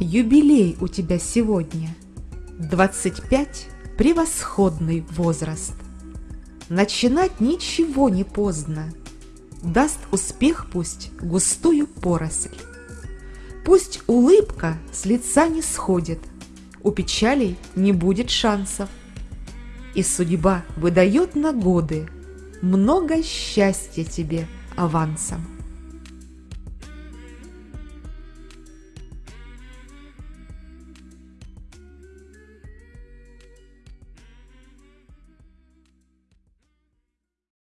Юбилей у тебя сегодня. 25 – превосходный возраст. Начинать ничего не поздно. Даст успех пусть густую поросль. Пусть улыбка с лица не сходит, У печалей не будет шансов. И судьба выдает на годы Много счастья тебе авансом.